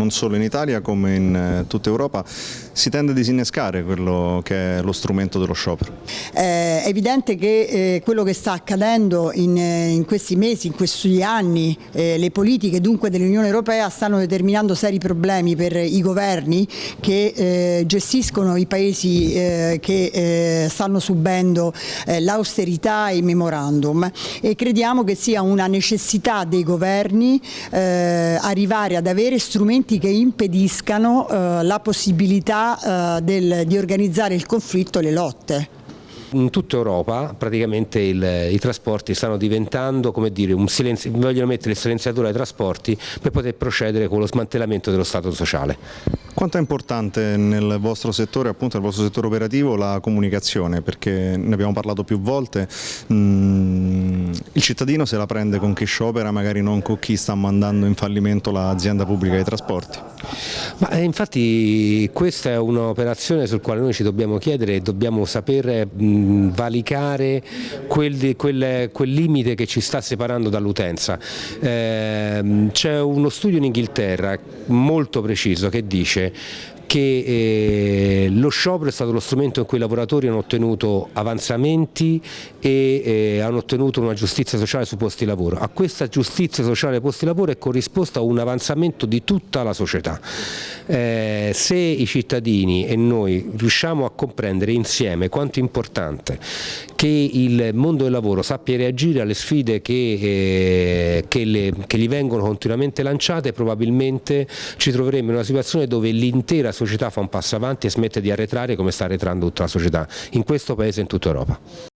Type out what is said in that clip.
non solo in Italia come in eh, tutta Europa, si tende a disinnescare quello che è lo strumento dello sciopero. È evidente che eh, quello che sta accadendo in, eh, questi mesi, in questi anni, eh, le politiche dunque dell'Unione Europea stanno determinando seri problemi per i governi che eh, gestiscono i paesi eh, che eh, stanno subendo l'austerità e il memorandum e crediamo che sia una necessità dei governi arrivare ad avere strumenti che impediscano la possibilità del, di organizzare il conflitto e le lotte. In tutta Europa praticamente il, i trasporti stanno diventando, come dire, un silenzio, vogliono mettere il silenziatore ai trasporti per poter procedere con lo smantellamento dello Stato sociale. Quanto è importante nel vostro settore, appunto nel vostro settore operativo, la comunicazione? Perché ne abbiamo parlato più volte, mm, il cittadino se la prende con chi sciopera, magari non con chi sta mandando in fallimento l'azienda pubblica dei trasporti. Ma eh, infatti questa è un'operazione sul quale noi ci dobbiamo chiedere e dobbiamo saper mh, valicare quel, quel, quel, limite che ci sta separando dall'utenza. Eh, C'è uno studio in Inghilterra molto preciso che dice che eh, lo sciopero è stato lo strumento in cui i lavoratori hanno ottenuto avanzamenti e eh, hanno ottenuto una giustizia sociale sui posti di lavoro. A questa giustizia sociale sui posti di lavoro è corrisposto un avanzamento di tutta la società. Eh, se i cittadini e noi riusciamo a comprendere insieme quanto è importante che il mondo del lavoro sappia reagire alle sfide che, eh, che, le, che gli vengono continuamente lanciate, probabilmente ci troveremo in una situazione dove l'intera società fa un passo avanti e smette di arretrare come sta arretrando tutta la società in questo paese e in tutta Europa.